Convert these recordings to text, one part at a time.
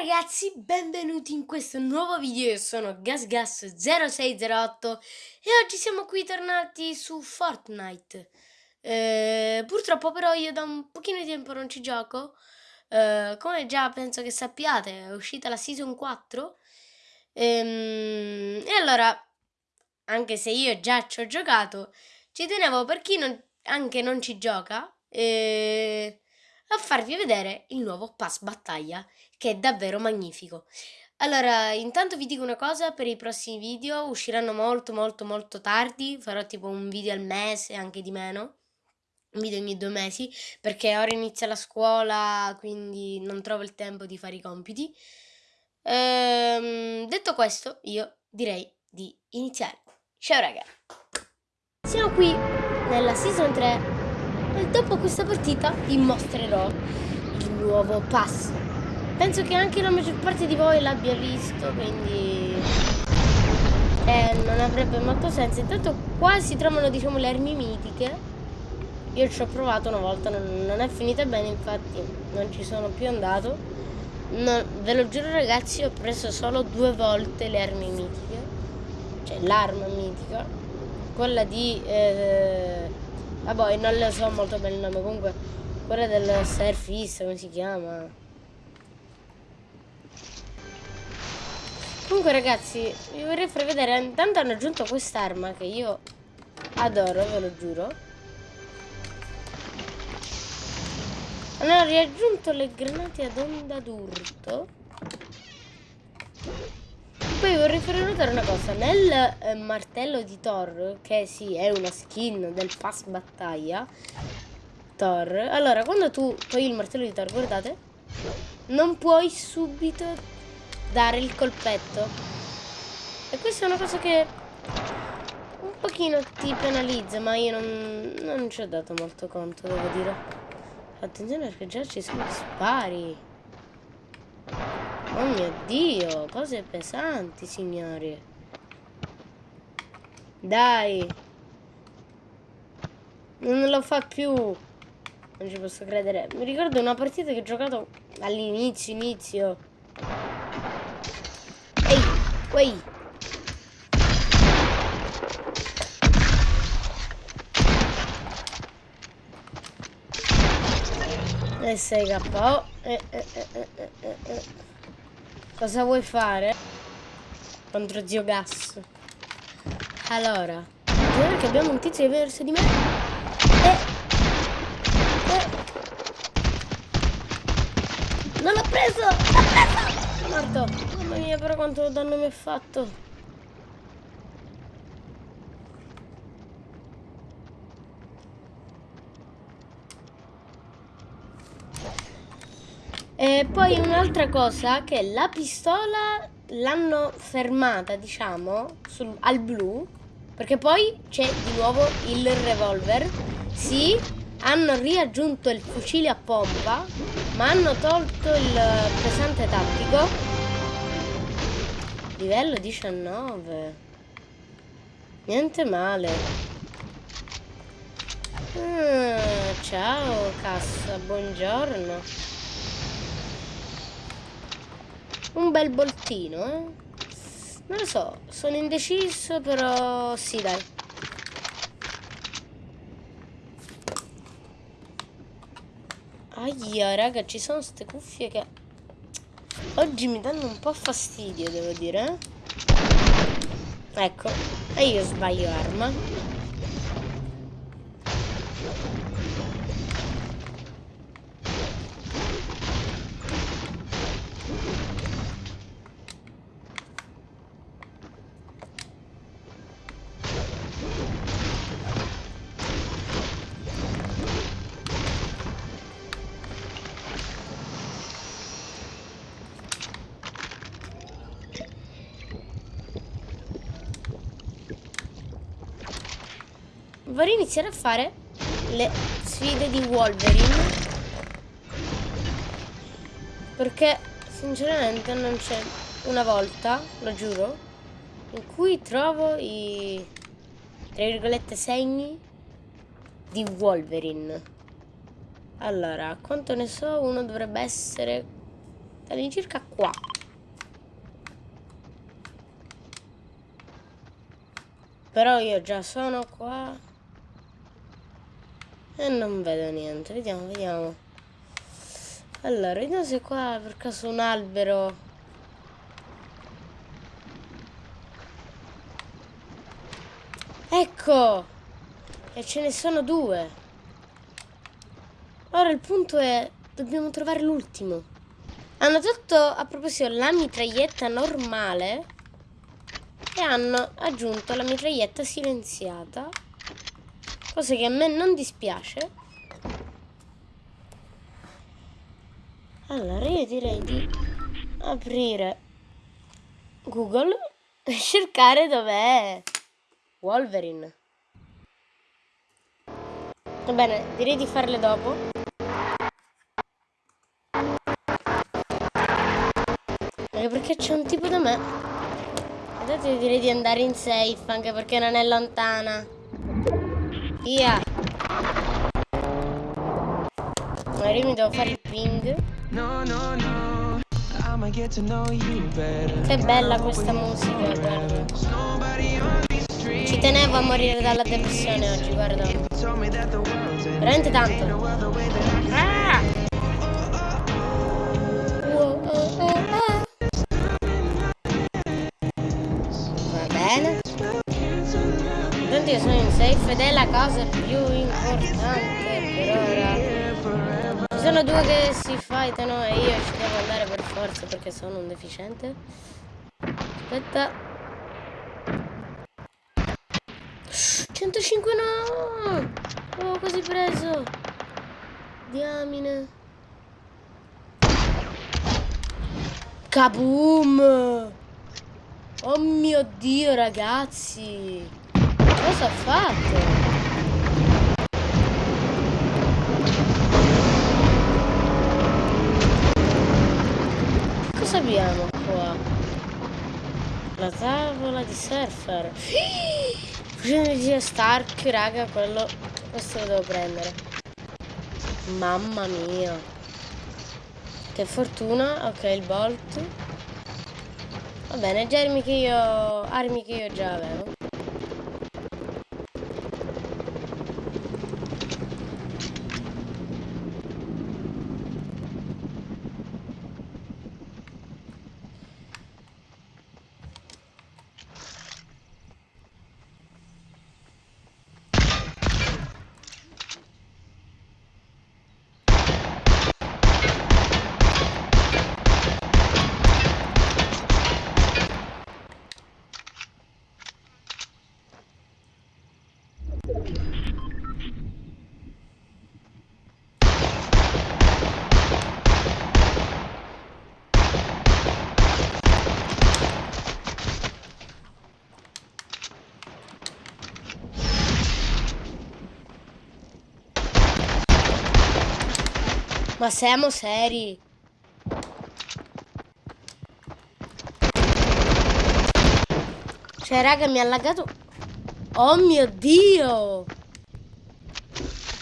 ragazzi, benvenuti in questo nuovo video, io sono GasGas0608 e oggi siamo qui tornati su Fortnite. Eh, purtroppo però io da un pochino di tempo non ci gioco, eh, come già penso che sappiate è uscita la Season 4 ehm, e allora, anche se io già ci ho giocato, ci tenevo per chi non, anche non ci gioca eh, a farvi vedere il nuovo pass battaglia che è davvero magnifico. Allora, intanto vi dico una cosa, per i prossimi video usciranno molto molto molto tardi, farò tipo un video al mese, anche di meno, un video ogni due mesi, perché ora inizia la scuola, quindi non trovo il tempo di fare i compiti. Ehm, detto questo, io direi di iniziare. Ciao raga! Siamo qui nella Season 3 e dopo questa partita vi mostrerò il nuovo pass Penso che anche la maggior parte di voi l'abbia visto, quindi eh, non avrebbe molto senso. Intanto qua si trovano diciamo le armi mitiche. Io ci ho provato una volta, non, non è finita bene, infatti non ci sono più andato. Non, ve lo giuro ragazzi, ho preso solo due volte le armi mitiche. Cioè l'arma mitica. Quella di... Eh, vabbè, non le so molto bene il nome, comunque quella del surfista, come si chiama? Comunque ragazzi, vi vorrei far vedere, intanto hanno aggiunto quest'arma che io adoro, ve lo giuro. Hanno riaggiunto le granate ad onda d'urto. Poi vorrei fare notare una cosa, nel eh, martello di Thor, che sì, è una skin del pass battaglia, Thor, allora quando tu togli il martello di Thor, guardate, non puoi subito dare il colpetto. E questa è una cosa che un pochino ti penalizza, ma io non, non ci ho dato molto conto, devo dire. Attenzione perché già ci sono spari. Oh mio Dio, cose pesanti, signori. Dai. Non lo fa più. Non ci posso credere. Mi ricordo una partita che ho giocato all'inizio, inizio. Uy. E sei KO. Eh, eh, eh, Cosa vuoi fare? Contro zio Gas. Allora. Che abbiamo un tizio che verso di me. E... e... Non l'ho preso! L'ho preso! Morto! Mia, però quanto danno mi ha fatto. E poi un'altra cosa, che la pistola l'hanno fermata, diciamo, sul, al blu, perché poi c'è di nuovo il revolver. Sì, hanno riaggiunto il fucile a pompa, ma hanno tolto il pesante tattico Livello 19. Niente male. Ah, ciao cassa, buongiorno. Un bel boltino, eh? Non lo so, sono indeciso, però sì, dai. Aia, raga, ci sono queste cuffie che Oggi mi danno un po' fastidio, devo dire. Ecco, e io sbaglio arma. Vorrei iniziare a fare le sfide di Wolverine perché sinceramente non c'è una volta, lo giuro, in cui trovo i tra virgolette segni di Wolverine. Allora, quanto ne so, uno dovrebbe essere all'incirca qua. Però io già sono qua. E non vedo niente. Vediamo, vediamo. Allora, vediamo se qua per caso un albero... Ecco! E ce ne sono due. Ora il punto è... Dobbiamo trovare l'ultimo. Hanno tolto, a proposito, la mitraglietta normale e hanno aggiunto la mitraglietta silenziata. Cosa che a me non dispiace. Allora io direi di aprire Google e cercare dov'è Wolverine. Va bene, direi di farle dopo. Anche perché c'è un tipo da me. Adesso direi di andare in safe, anche perché non è lontana. Via. Magari mi devo fare il ping. Che bella questa musica, guarda. Ci tenevo a morire dalla depressione oggi, guarda. Veramente tanto. Ah! La cosa più importante per ora. Ci sono due che si fightano e io ci devo andare per forza perché sono un deficiente. Aspetta. 105 no! Oh, quasi preso! Diamine. Kaboom! Oh mio Dio, ragazzi! Cosa ha fatto? Cosa abbiamo qua? La tavola di surfer. Fusione di Stark, raga, quello... Questo lo devo prendere. Mamma mia. Che fortuna. Ok, il bolt. Va bene, già armi che io... Armi che io già avevo. Ma siamo seri. Cioè, raga, mi ha laggato... Oh mio Dio!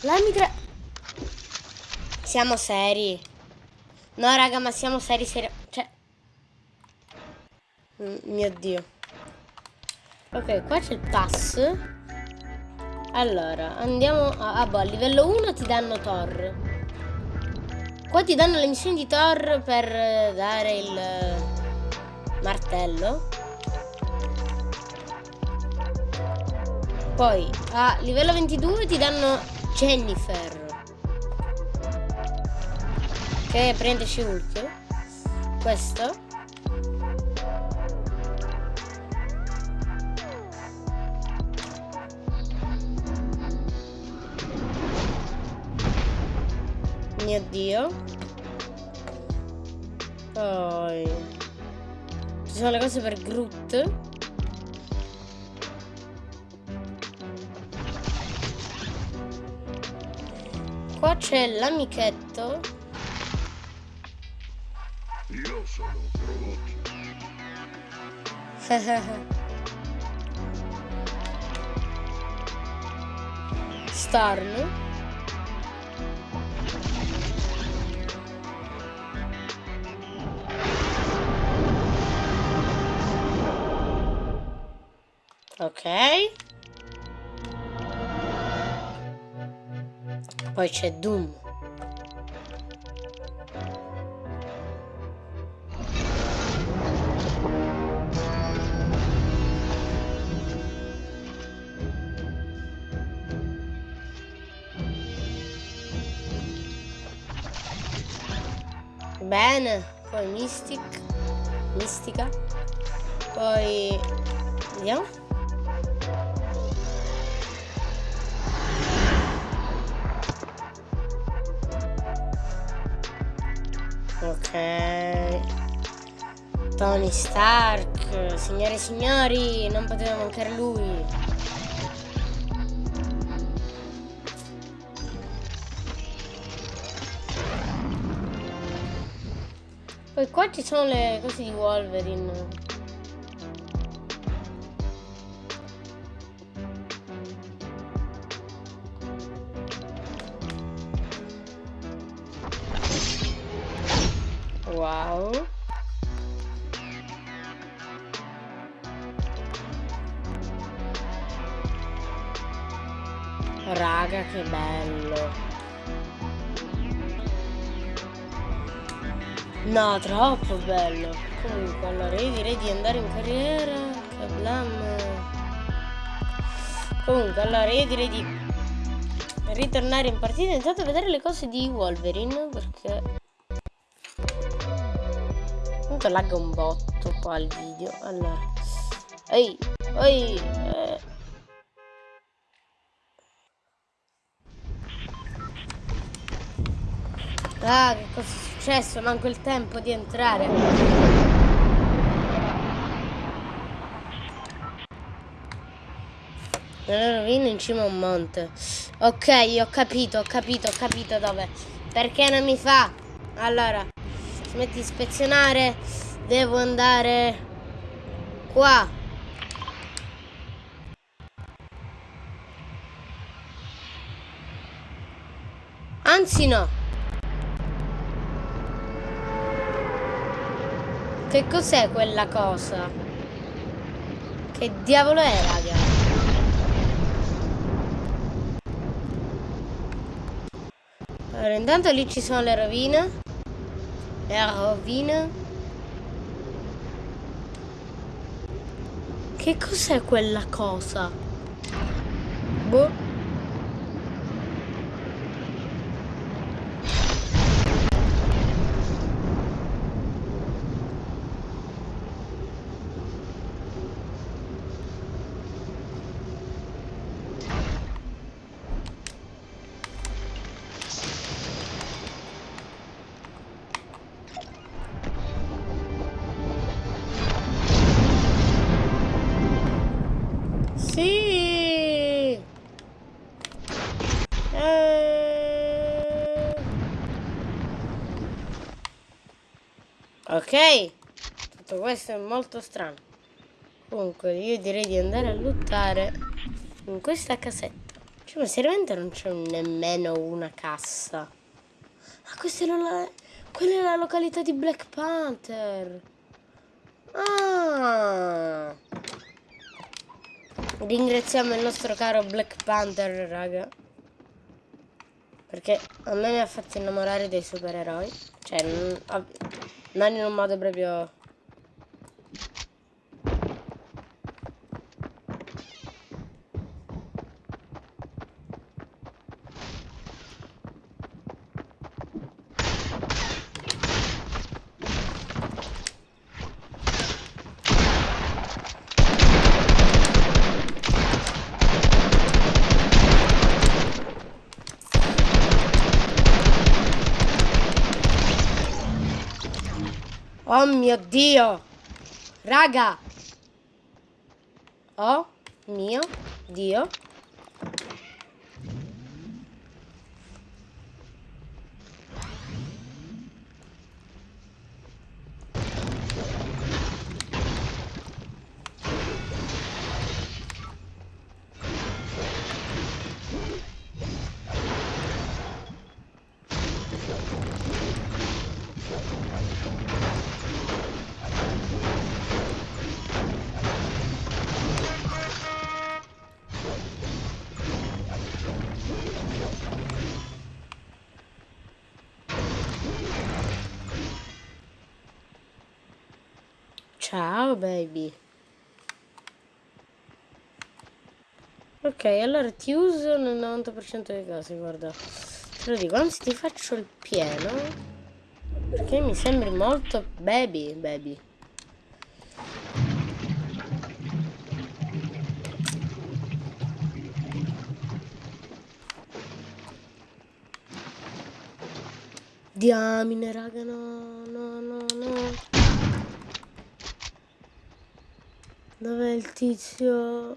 La mitra... Siamo seri. No, raga, ma siamo seri, seri... Cioè... Mm, mio Dio. Ok, qua c'è il pass. Allora, andiamo a... Ah, boh, a livello 1 ti danno Thor. Qua ti danno le missioni di Thor per dare il martello. Poi a livello 22 ti danno Jennifer. Che prende Hulk. Questo. Mio Dio. Poi... Ci sono le cose per Groot. Qua c'è l'amichetto. Io sono Groot. Starn. Ok. Poi c'è Doom. Bene, poi Mystic, Mistica, poi vediamo. Tony Stark, signore e signori, non poteva mancare lui. Poi qua ci sono le cose di Wolverine. No, troppo bello. Comunque, allora io direi di andare in carriera. Kablam. Comunque, allora io direi di ritornare in partita intanto vedere le cose di Wolverine perché comunque lagga un botto qua il video allora ehi ehi eh. ah che cosa successo manco il tempo di entrare. Nella rovina in cima a un monte. Ok ho capito ho capito ho capito dove. Perché non mi fa? Allora smetti di ispezionare. Devo andare qua. Anzi no Che cos'è quella cosa? Che diavolo è, raga? Allora, intanto lì ci sono le rovine. Le rovine. Che cos'è quella cosa? Boh. Ok, tutto questo è molto strano. Comunque io direi di andare a lottare in questa casetta. Cioè, ma seriamente non c'è nemmeno una cassa. Ma questa era la... Quella è la località di Black Panther. Ah. Ringraziamo il nostro caro Black Panther, raga. Perché a me mi ha fatto innamorare dei supereroi. Cioè, non in un modo proprio Oh mio Dio! Raga! Oh mio Dio! Ciao baby. Ok, allora ti uso nel 90% dei casi, guarda. Te lo dico, anzi ti faccio il pieno. Perché mi sembri molto baby, baby. Diamine, raga, no, no, no, no. Dov'è il tizio?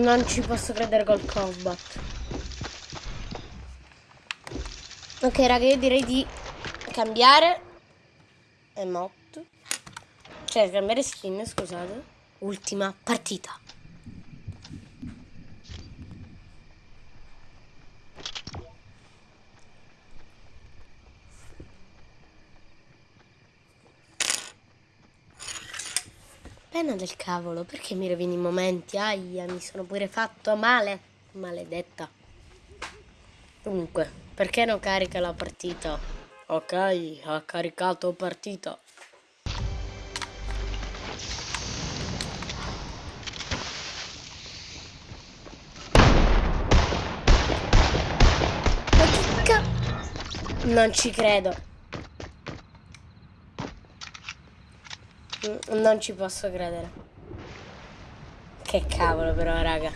Non ci posso credere col combat. Ok raga, io direi di cambiare emote. Cioè, cambiare skin, scusate. Ultima partita. Penna del cavolo, perché mi rovini i momenti? Aia, mi sono pure fatto male. Maledetta. Comunque, perché non carica la partita? Ok, ha caricato partita. Non ci credo. Non ci posso credere. Che cavolo però, raga.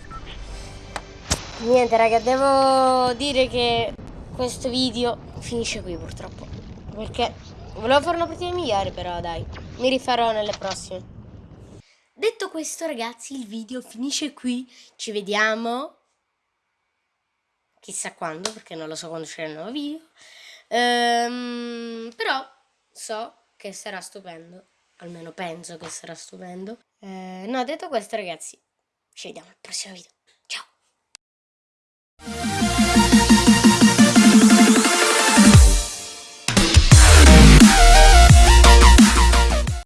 Niente, raga, devo dire che questo video finisce qui purtroppo. Perché volevo fare una partita migliore, però dai. Mi rifarò nelle prossime. Detto questo, ragazzi, il video finisce qui. Ci vediamo chissà quando, perché non lo so quando c'è il nuovo video. Ehm, però so che sarà stupendo almeno penso che sarà stupendo. Eh, no, detto questo ragazzi, ci vediamo al prossimo video. Ciao!